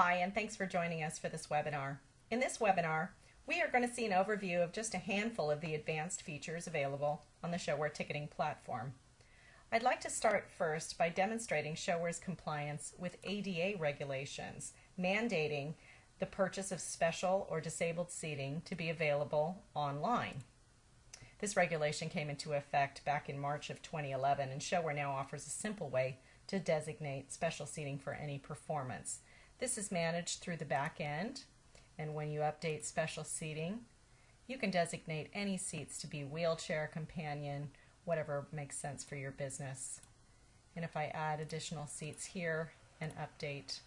Hi, and thanks for joining us for this webinar. In this webinar, we are going to see an overview of just a handful of the advanced features available on the ShoWare ticketing platform. I'd like to start first by demonstrating ShoWare's compliance with ADA regulations, mandating the purchase of special or disabled seating to be available online. This regulation came into effect back in March of 2011, and ShoWare now offers a simple way to designate special seating for any performance. This is managed through the back end, and when you update special seating, you can designate any seats to be wheelchair, companion, whatever makes sense for your business. And if I add additional seats here and update,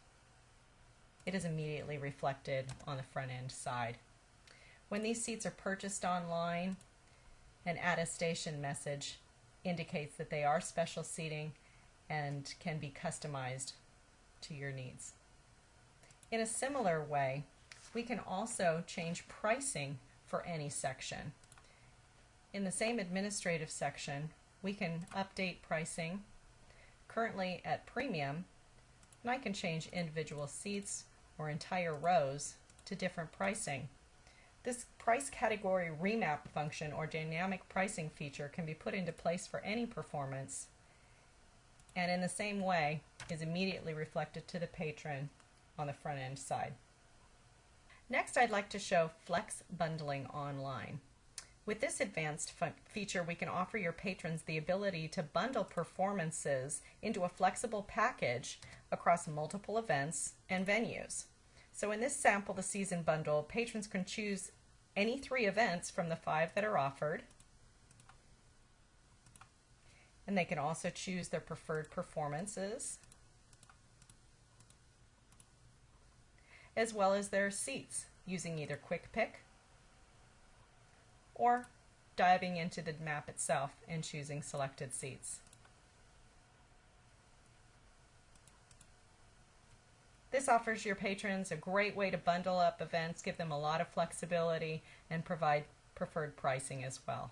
it is immediately reflected on the front end side. When these seats are purchased online, an attestation message indicates that they are special seating and can be customized to your needs. In a similar way, we can also change pricing for any section. In the same administrative section, we can update pricing currently at premium, and I can change individual seats or entire rows to different pricing. This price category remap function or dynamic pricing feature can be put into place for any performance and in the same way is immediately reflected to the patron on the front end side. Next, I'd like to show Flex Bundling Online. With this advanced feature, we can offer your patrons the ability to bundle performances into a flexible package across multiple events and venues. So in this sample, the season bundle, patrons can choose any three events from the five that are offered. And they can also choose their preferred performances as well as their seats using either Quick Pick or diving into the map itself and choosing selected seats. This offers your patrons a great way to bundle up events, give them a lot of flexibility, and provide preferred pricing as well.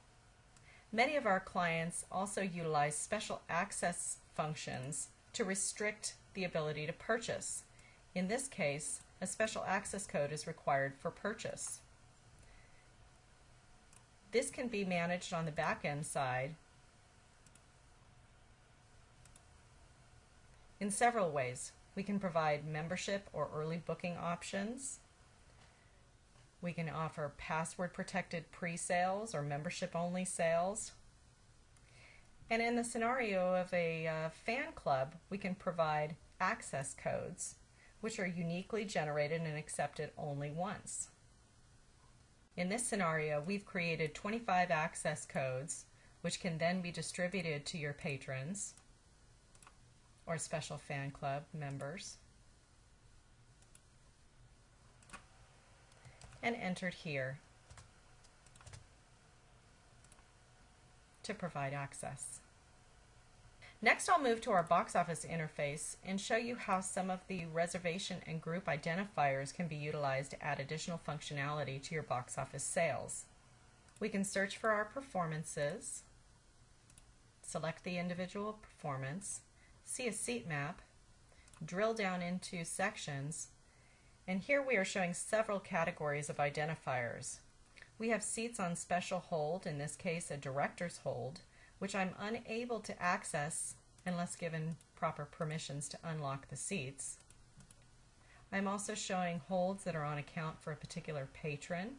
Many of our clients also utilize special access functions to restrict the ability to purchase. In this case, a special access code is required for purchase. This can be managed on the back end side in several ways. We can provide membership or early booking options. We can offer password protected pre-sales or membership only sales. And in the scenario of a uh, fan club, we can provide access codes which are uniquely generated and accepted only once. In this scenario, we've created 25 access codes, which can then be distributed to your patrons or special fan club members and entered here to provide access. Next, I'll move to our box office interface and show you how some of the reservation and group identifiers can be utilized to add additional functionality to your box office sales. We can search for our performances, select the individual performance, see a seat map, drill down into sections, and here we are showing several categories of identifiers. We have seats on special hold, in this case a director's hold, which I'm unable to access unless given proper permissions to unlock the seats. I'm also showing holds that are on account for a particular patron,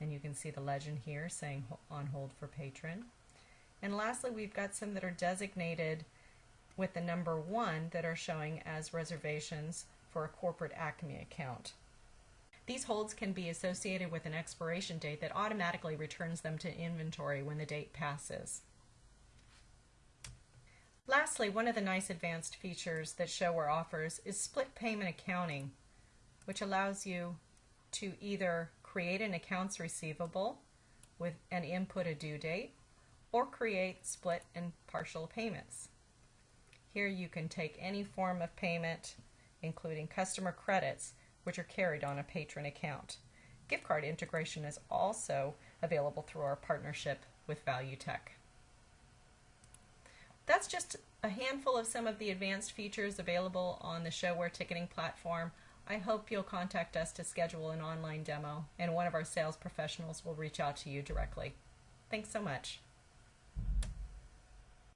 and you can see the legend here saying on hold for patron. And lastly, we've got some that are designated with the number one that are showing as reservations for a corporate Acme account. These holds can be associated with an expiration date that automatically returns them to inventory when the date passes. Lastly, one of the nice advanced features that ShoWare offers is split payment accounting, which allows you to either create an accounts receivable with an input a due date or create split and partial payments. Here you can take any form of payment, including customer credits, which are carried on a patron account. Gift card integration is also available through our partnership with Valutec. That's just a handful of some of the advanced features available on the ShoWare ticketing platform. I hope you'll contact us to schedule an online demo, and one of our sales professionals will reach out to you directly. Thanks so much.